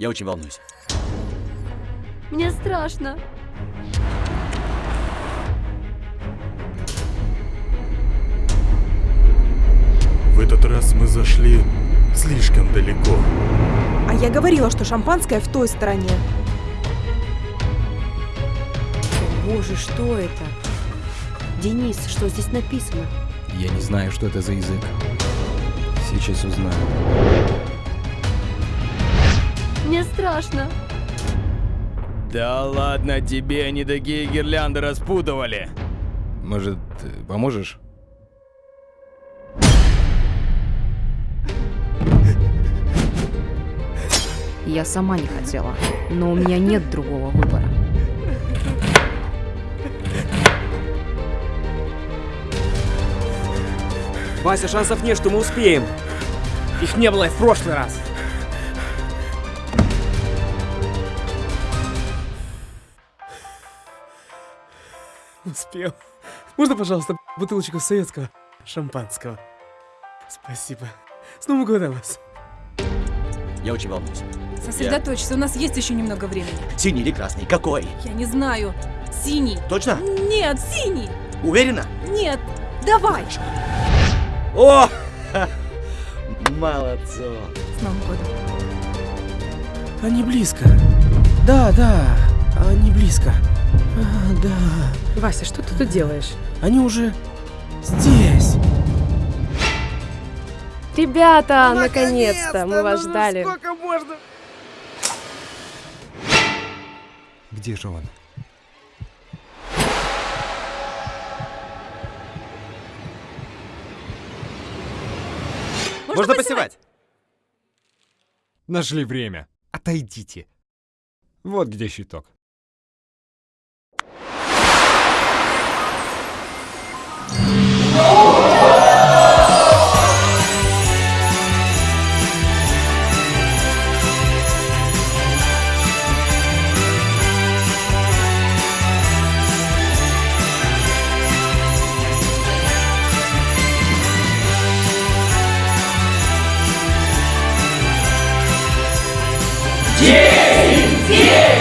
Я очень волнуюсь. Мне страшно. В этот раз мы зашли слишком далеко. А я говорила, что шампанское в той стороне. Боже, что это? Денис, что здесь написано? Я не знаю, что это за язык. Сейчас узнаю. Страшно. Да ладно тебе, они такие гирлянды распутывали. Может, поможешь? Я сама не хотела, но у меня нет другого выбора. Вася, шансов нет, что мы успеем. Их не было и в прошлый раз. Успел. Можно, пожалуйста, бутылочку советского шампанского? Спасибо. С Новым годом вас. Я очень волнуюсь. Сосредоточься, у нас есть еще немного времени. Синий или красный? Какой? Я не знаю. Синий. Точно? Нет, синий. Уверена? Нет. Давай. О! Молодцо. С Новым годом. Они близко. Да, да, они близко. А, да, Вася, что ты тут делаешь? они уже здесь. Ребята, наконец-то, мы вас ждали. Сколько можно? Где же он? Можно, посевать? Нашли время. Отойдите. Вот где щиток. Yeah!